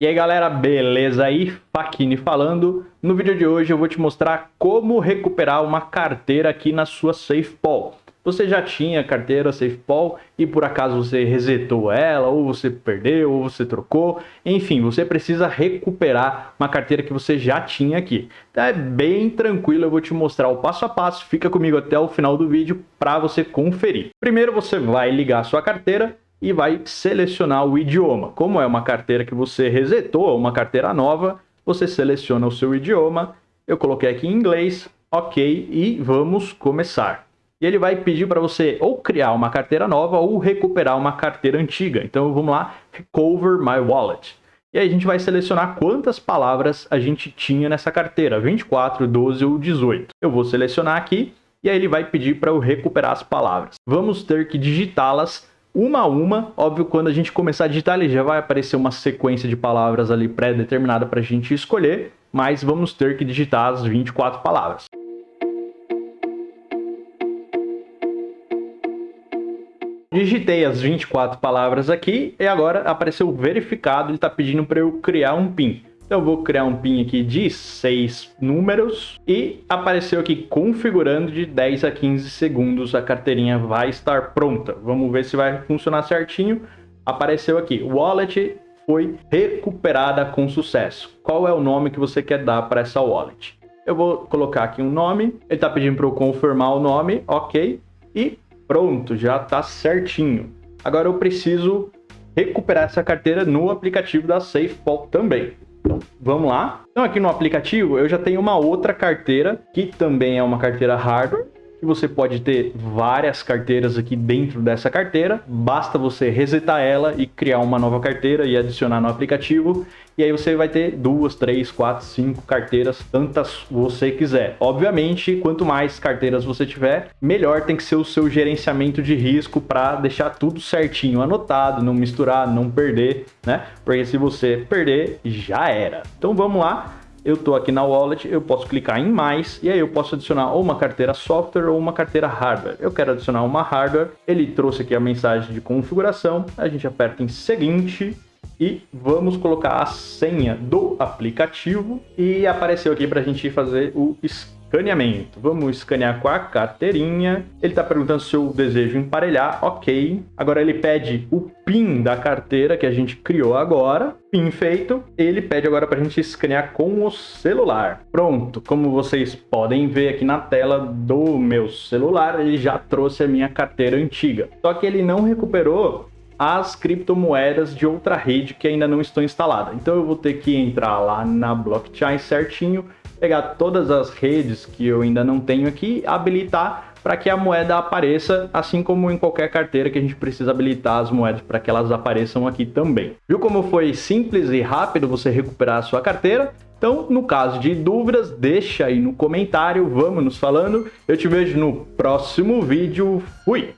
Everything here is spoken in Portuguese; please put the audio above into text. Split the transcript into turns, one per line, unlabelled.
E aí galera, beleza aí? Fakini falando. No vídeo de hoje eu vou te mostrar como recuperar uma carteira aqui na sua SafePol. Você já tinha carteira SafePol e por acaso você resetou ela, ou você perdeu, ou você trocou. Enfim, você precisa recuperar uma carteira que você já tinha aqui. Então é bem tranquilo, eu vou te mostrar o passo a passo. Fica comigo até o final do vídeo para você conferir. Primeiro você vai ligar a sua carteira e vai selecionar o idioma. Como é uma carteira que você resetou, uma carteira nova, você seleciona o seu idioma. Eu coloquei aqui em inglês, ok, e vamos começar. E ele vai pedir para você ou criar uma carteira nova ou recuperar uma carteira antiga. Então vamos lá, Recover My Wallet. E aí a gente vai selecionar quantas palavras a gente tinha nessa carteira, 24, 12 ou 18. Eu vou selecionar aqui e aí ele vai pedir para eu recuperar as palavras. Vamos ter que digitá-las uma a uma. Óbvio, quando a gente começar a digitar, ele já vai aparecer uma sequência de palavras ali pré-determinada para a gente escolher, mas vamos ter que digitar as 24 palavras. Digitei as 24 palavras aqui e agora apareceu verificado, ele está pedindo para eu criar um PIN. Então eu vou criar um PIN aqui de 6 números e apareceu aqui configurando de 10 a 15 segundos a carteirinha vai estar pronta. Vamos ver se vai funcionar certinho. Apareceu aqui, wallet foi recuperada com sucesso. Qual é o nome que você quer dar para essa wallet? Eu vou colocar aqui um nome, ele está pedindo para eu confirmar o nome, ok, e pronto, já está certinho. Agora eu preciso recuperar essa carteira no aplicativo da SafePol também. Vamos lá. Então, aqui no aplicativo, eu já tenho uma outra carteira, que também é uma carteira hardware, que você pode ter várias carteiras aqui dentro dessa carteira. Basta você resetar ela e criar uma nova carteira e adicionar no aplicativo. E aí você vai ter duas, três, quatro, cinco carteiras, tantas você quiser. Obviamente, quanto mais carteiras você tiver, melhor tem que ser o seu gerenciamento de risco para deixar tudo certinho anotado, não misturar, não perder, né? Porque se você perder, já era. Então vamos lá eu estou aqui na wallet, eu posso clicar em mais e aí eu posso adicionar ou uma carteira software ou uma carteira hardware. Eu quero adicionar uma hardware, ele trouxe aqui a mensagem de configuração, a gente aperta em seguinte e vamos colocar a senha do aplicativo e apareceu aqui para a gente fazer o escaneamento. Vamos escanear com a carteirinha. Ele está perguntando se eu desejo emparelhar. Ok. Agora ele pede o PIN da carteira que a gente criou agora. PIN feito. Ele pede agora para a gente escanear com o celular. Pronto. Como vocês podem ver aqui na tela do meu celular, ele já trouxe a minha carteira antiga. Só que ele não recuperou as criptomoedas de outra rede que ainda não estão instaladas. Então eu vou ter que entrar lá na blockchain certinho pegar todas as redes que eu ainda não tenho aqui, habilitar para que a moeda apareça, assim como em qualquer carteira que a gente precisa habilitar as moedas para que elas apareçam aqui também. Viu como foi simples e rápido você recuperar a sua carteira? Então, no caso de dúvidas, deixa aí no comentário, vamos nos falando. Eu te vejo no próximo vídeo. Fui!